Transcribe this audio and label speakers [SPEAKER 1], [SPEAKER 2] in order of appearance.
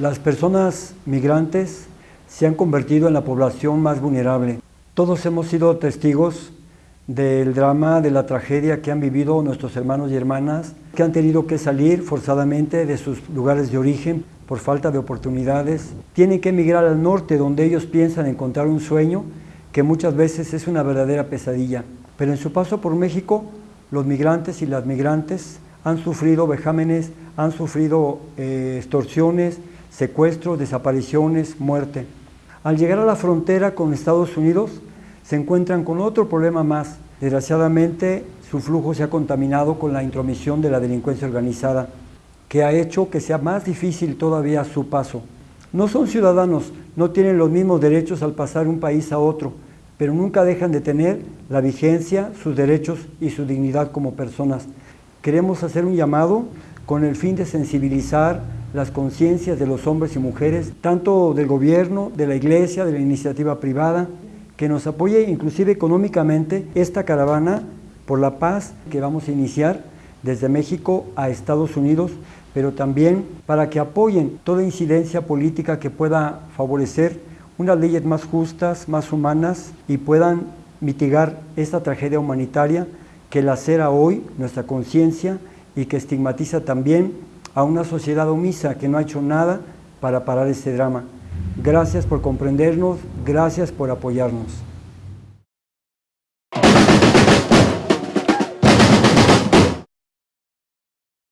[SPEAKER 1] Las personas migrantes se han convertido en la población más vulnerable. Todos hemos sido testigos del drama, de la tragedia que han vivido nuestros hermanos y hermanas, que han tenido que salir forzadamente de sus lugares de origen por falta de oportunidades. Tienen que emigrar al norte, donde ellos piensan encontrar un sueño que muchas veces es una verdadera pesadilla. Pero en su paso por México, los migrantes y las migrantes han sufrido vejámenes, han sufrido eh, extorsiones, secuestros, desapariciones, muerte. Al llegar a la frontera con Estados Unidos, se encuentran con otro problema más. Desgraciadamente, su flujo se ha contaminado con la intromisión de la delincuencia organizada, que ha hecho que sea más difícil todavía su paso. No son ciudadanos, no tienen los mismos derechos al pasar un país a otro, pero nunca dejan de tener la vigencia, sus derechos y su dignidad como personas. Queremos hacer un llamado con el fin de sensibilizar las conciencias de los hombres y mujeres, tanto del gobierno, de la iglesia, de la iniciativa privada, que nos apoye inclusive económicamente esta caravana por la paz que vamos a iniciar desde México a Estados Unidos, pero también para que apoyen toda incidencia política que pueda favorecer unas leyes más justas, más humanas y puedan mitigar esta tragedia humanitaria que lacera hoy nuestra conciencia y que estigmatiza también a una sociedad omisa que no ha hecho nada para parar este drama. Gracias por comprendernos, gracias por apoyarnos.